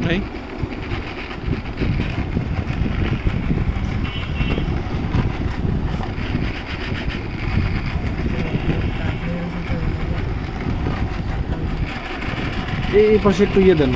Okej. I proszę tu jeden.